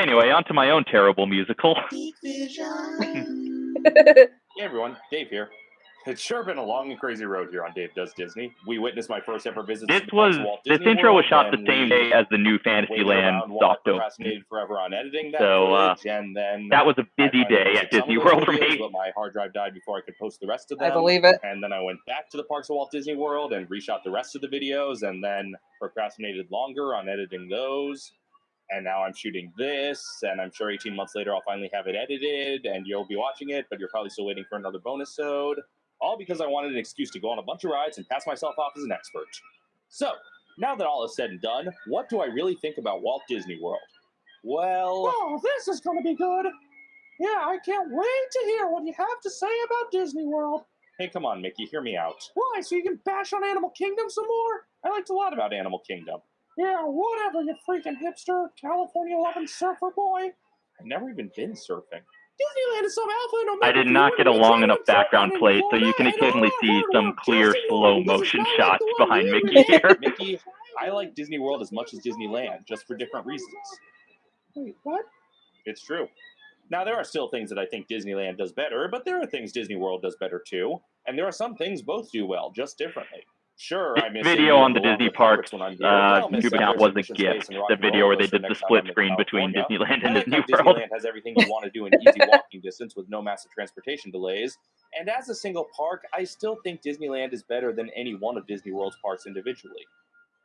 Anyway, on to my own terrible musical. Hey everyone, Dave here. It's sure been a long and crazy road here on Dave Does Disney. We witnessed my first ever visit. This to the parks was of Walt this Disney intro was shot the same day as the new Fantasyland around while I soft open. procrastinated forever on editing that So, uh, footage, and then That was a busy day at Disney World for me. But my hard drive died before I could post the rest of them. I believe it. And then I went back to the parks of Walt Disney World and reshot the rest of the videos, and then procrastinated longer on editing those. And now I'm shooting this, and I'm sure 18 months later I'll finally have it edited, and you'll be watching it, but you're probably still waiting for another bonus ode. All because I wanted an excuse to go on a bunch of rides and pass myself off as an expert. So, now that all is said and done, what do I really think about Walt Disney World? Well, Oh, this is going to be good. Yeah, I can't wait to hear what you have to say about Disney World. hey, come on, Mickey, hear me out. Why, so you can bash on Animal Kingdom some more? I liked a lot about Animal Kingdom. Yeah, whatever, you freaking hipster, California loving surfer boy. I've never even been surfing. Disneyland is some alpha and omega. I did not get a long enough background down in play, so you can occasionally see some clear slow mode. This is motion not shots behind Mickey here. Mickey, I like Disney World as much as Disneyland, just for different reasons. Wait, what? It's true. Now, there are still things that I think Disneyland does better, but there are things Disney World does better too. And there are some things both do well, just differently. Sure, I miss video on the Disney parks uh, but I'll YouTube that account was a gift. space in Rock The video where they did the split screen between Disneyland and Disney World. Disneyland has everything you want to do in easy walking distance with no massive transportation delays. And as a single park, I still think Disneyland is better than any one of Disney World's parks individually.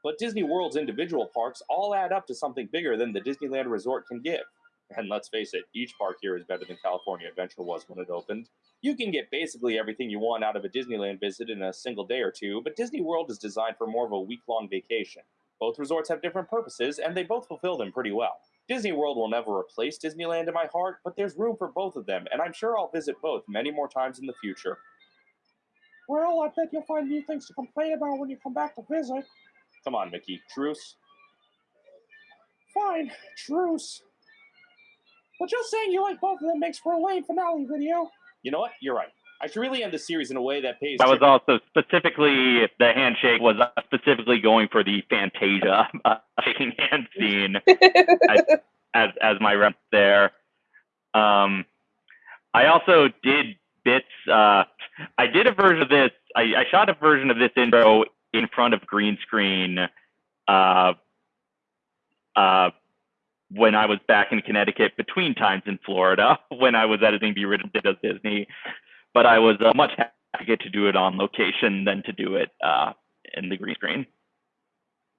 But Disney World's individual parks all add up to something bigger than the Disneyland Resort can give. And let's face it, each park here is better than California Adventure was when it opened. You can get basically everything you want out of a Disneyland visit in a single day or two, but Disney World is designed for more of a week long vacation. Both resorts have different purposes, and they both fulfill them pretty well. Disney World will never replace Disneyland in my heart, but there's room for both of them, and I'm sure I'll visit both many more times in the future. Well, I bet you'll find new things to complain about when you come back to visit. Come on, Mickey. Truce. Fine, truce. But just saying you like both of them makes for a lame finale video. You know what? You're right. I should really end the series in a way that pays. That was also specifically the handshake was specifically going for the Fantasia uh, shaking hand scene as as my rep there. Um, I also did bits. Uh, I did a version of this. I, I shot a version of this intro in front of green screen. Uh, uh, when I was back in Connecticut between times in Florida when I was editing the original Does Disney, but I was uh, much happier to do it on location than to do it uh, in the green screen.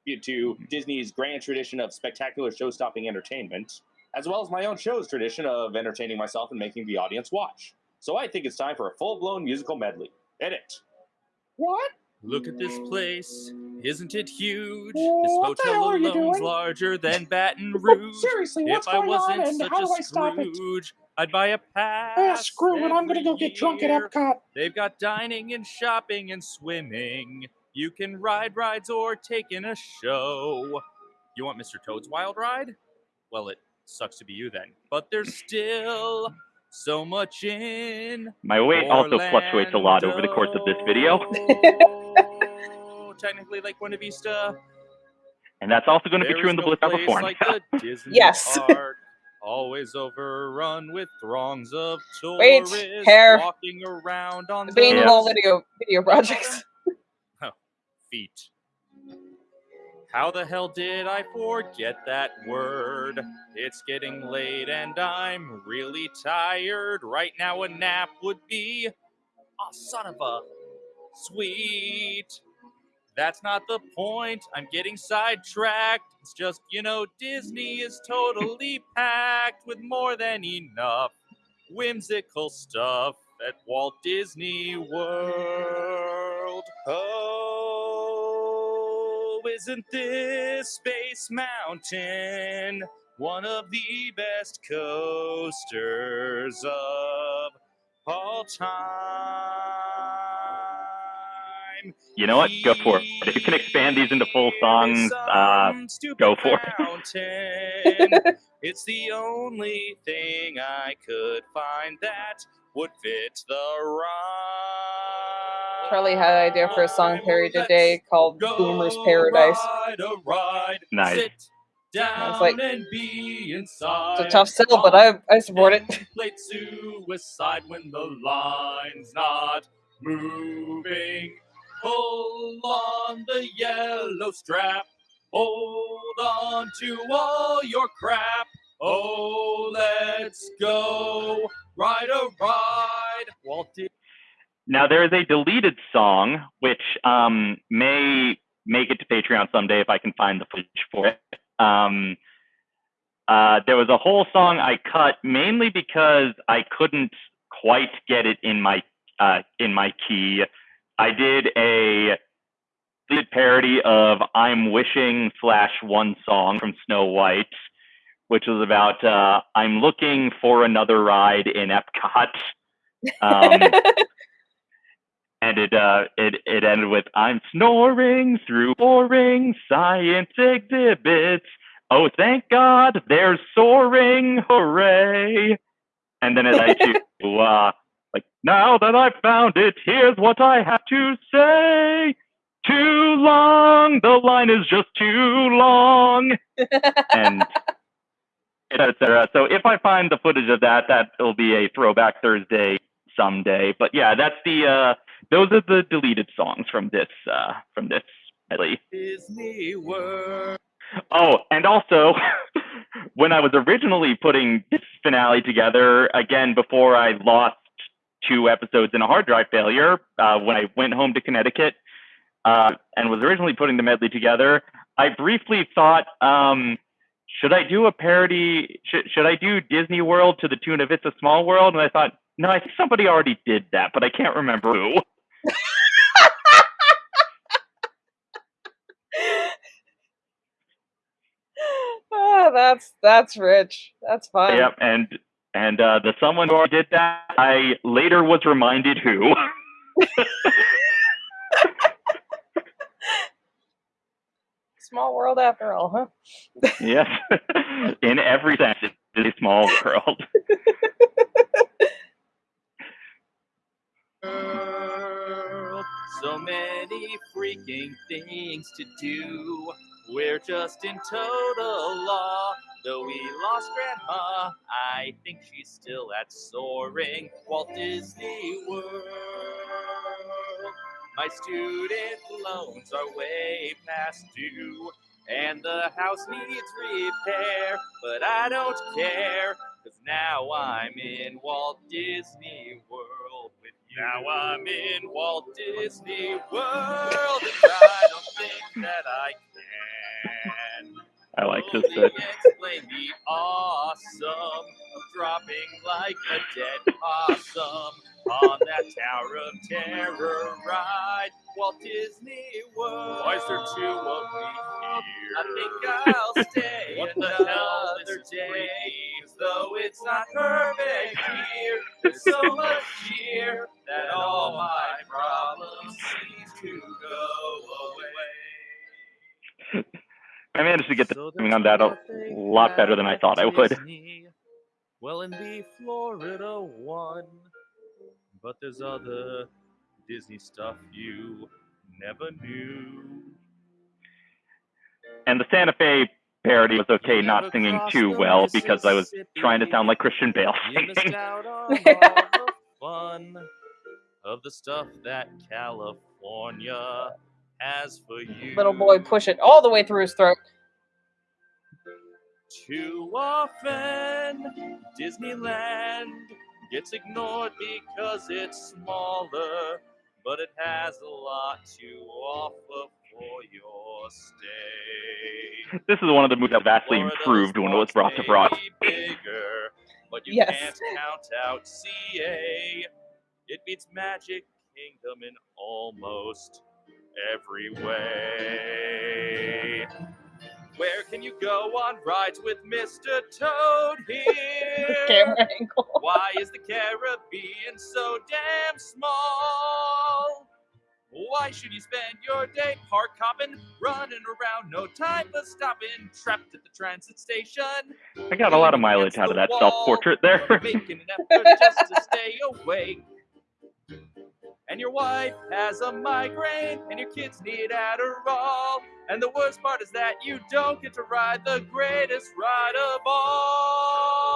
tribute to Disney's grand tradition of spectacular show-stopping entertainment, as well as my own show's tradition of entertaining myself and making the audience watch. So I think it's time for a full-blown musical medley. Edit. What? Look at this place. Isn't it huge? What this the hotel are alone's larger than Baton Rouge. Seriously, if what's I going on wasn't and such how a do I stop it? Scrooge, I'd buy a pass. Ah, screw it, I'm gonna go get drunk at year. Epcot. They've got dining and shopping and swimming. You can ride rides or take in a show. You want Mr. Toad's Wild Ride? Well, it sucks to be you then. But there's still so much in. My weight also fluctuates a lot over the course of this video, Orlando. Technically, Lake Buena Vista. and that's also going to be There true in the no Bliss place California. like the Disney Yes. Park, always overrun with throngs of Wait, tourists hair. walking around on Being those whole video video projects. Oh, feet. How the hell did I forget that word? It's getting late and I'm really tired. Right now, a nap would be. Oh, son of a. Sweet. That's not the point. I'm getting sidetracked. It's just, you know, Disney is totally packed with more than enough whimsical stuff at Walt Disney World. Oh, isn't this Space Mountain one of the best coasters of all time? You know what? Go for it. If you can expand these into full songs, uh, go for it. it. it's the only thing I could find that would fit the rhyme. Charlie had an idea for a song parody today called Boomer's Paradise. Ride a ride. Nice. Sit down like- and be inside. It's a tough sell, but I I support it. Contemplate suicide when the line's not moving. Pull on the yellow strap. Hold on to all your crap. Oh, let's go ride a ride. Walt Now there is a deleted song which um, may make it to Patreon someday if I can find the footage for it. Um, uh, there was a whole song I cut mainly because I couldn't quite get it in my uh, in my key. I did a did parody of "I'm Wishing" slash one song from Snow White, which was about uh, I'm looking for another ride in Epcot. Um, and it uh it it ended with I'm snoring through boring science exhibits. Oh, thank God, there's soaring, hooray! And then it had to uh like now that I've found it, here's what I have to say. Too long, the line is just too long, and etc. So if I find the footage of that, that will be a throwback Thursday someday. But yeah, that's the uh those are the deleted songs from this uh from this medley. Disney World. Oh, and also when I was originally putting this finale together, again before I lost two episodes in a hard drive failure, uh, when I went home to Connecticut uh, and was originally putting the medley together, I briefly thought, um, should I do a parody? Should, should I do Disney World to the tune of It's a Small World? And I thought, no, I think somebody already did that, but I can't remember who. Ah, that's that's rich. That's fun. Yep, and and uh, the someone who did that, I later was reminded who. Small world after all, huh? yes, in every sense, it's a small world. world. So many freaking things to do. We're just in total law. Though we lost Grandma, I think she's still at soaring Walt Disney World. My student loans are way past due, and the house needs repair. But I don't care, cause now I'm in Walt Disney World with you. Now I'm in Walt Disney World, and I don't think that I. I like this bit. explain the awesome dropping like a dead possum on that Tower of Terror ride. Walt Disney World. Why is there two of me here? I think I'll stay what the hell another day. Though it's not perfect here. There's so much here that all I managed to get the timing on that a lot better than I thought I would. Well, in the Florida one, but there's other Disney stuff you never knew. And the Santa Fe parody was okay not singing too well because I was trying to sound like Christian Bale singing. out on all fun of the stuff that California has for you. Little boy, push it all the way through his throat. Too often, Disneyland gets ignored because it's smaller, but it has a lot to offer for your stay. This is one of the movies that vastly improved when it was brought to may Broadway. Bigger, but you Yes. can't count out CA. It beats Magic Kingdom in almost every way. Where can you go on rides with Mr. Toad here? Camera angle. Why is the Caribbean so damn small? Why should you spend your day park hopping, running around, no time for stopping, trapped at the transit station? I got a lot of mileage out of that self portrait there. Making an effort just to stay awake. And your wife has a migraine, and your kids need Adderall. And the worst part is that you don't get to ride the greatest ride of all.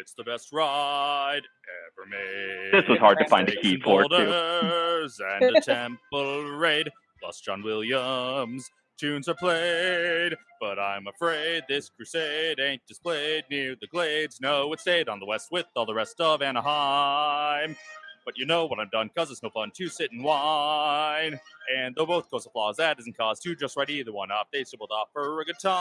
It's the best ride ever made. This was hard to find a key for too. boulders and a temple raid, plus John Williams. Tunes are played, but I'm afraid this crusade ain't displayed near the glades. No, it stayed on the west with all the rest of Anaheim. But you know what I'm done, cause it's no fun to sit and whine. And though both cause of flaws, that isn't cause to just write either one up. They still both offer a good time.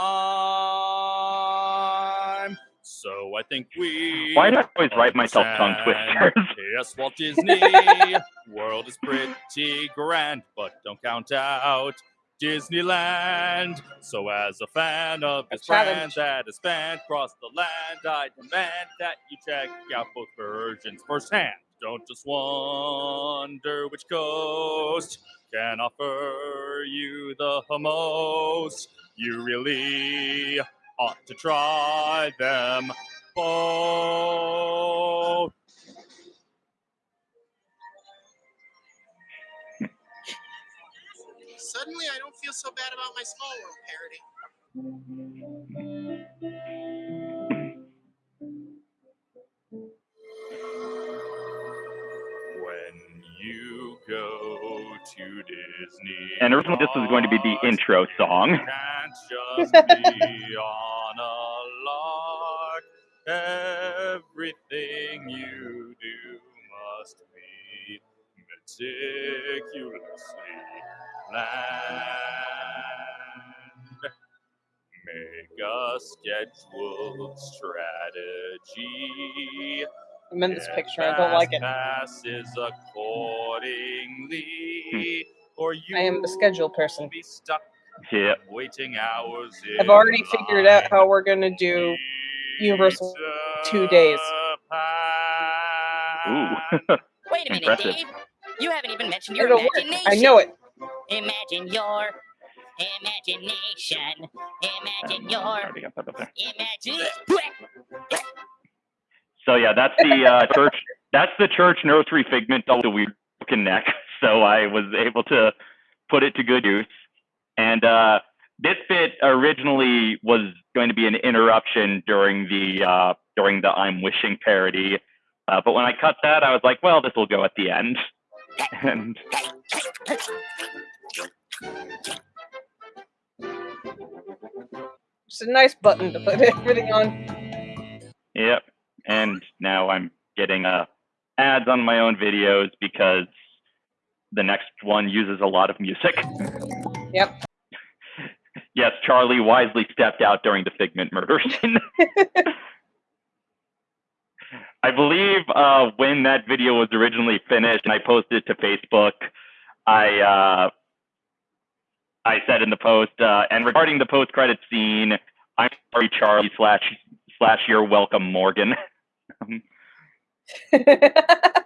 So I think we. Why do I always write myself tongue twisters? Yes, Walt Disney World is pretty grand, but don't count out Disneyland. So, as a fan of this A brand that has spanned across the land, I demand that you check out both versions firsthand. Don't just wonder which coast can offer you the most. You really ought to try them both. Suddenly, I don't feel so bad about my Small World parody. When you go to Disney. And originally this was going to be the intro song. Can't just be on a lark. Everything you do must be meticulously planned. Make a scheduled strategy. I'm in this picture. I don't like it. Passes accordingly, hmm. or you I am the schedule person. will Be stuck Yeah. waiting hours. I've already figured out how we're gonna do Universal two days. Ooh. Wait a minute, Impressive. Dave. You haven't even mentioned your It'll work. imagination. I know it. Imagine your imagination. Imagine your Already got that up there. imagine. So yeah, that's the uh, church. That's the church nursery figment of the weird broken neck. So I was able to put it to good use. And uh, this bit originally was going to be an interruption during the uh, during the I'm wishing parody. Uh, but when I cut that, I was like, well, this will go at the end. And It's a nice button to put everything on. Yep. And now I'm getting uh, ads on my own videos because the next one uses a lot of music. Yep. yes, Charlie wisely stepped out during the Figment murder scene. I believe uh, when that video was originally finished and I posted it to Facebook, I uh, I said in the post, uh, and regarding the post credit scene, I'm sorry, Charlie slash slash you're welcome, Morgan.